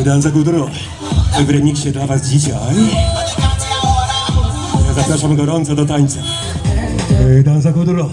Kajdan za Gudro w remiksie dla was dzisiaj. Ja zapraszam gorąco do tańca. Kajdan za Gudro.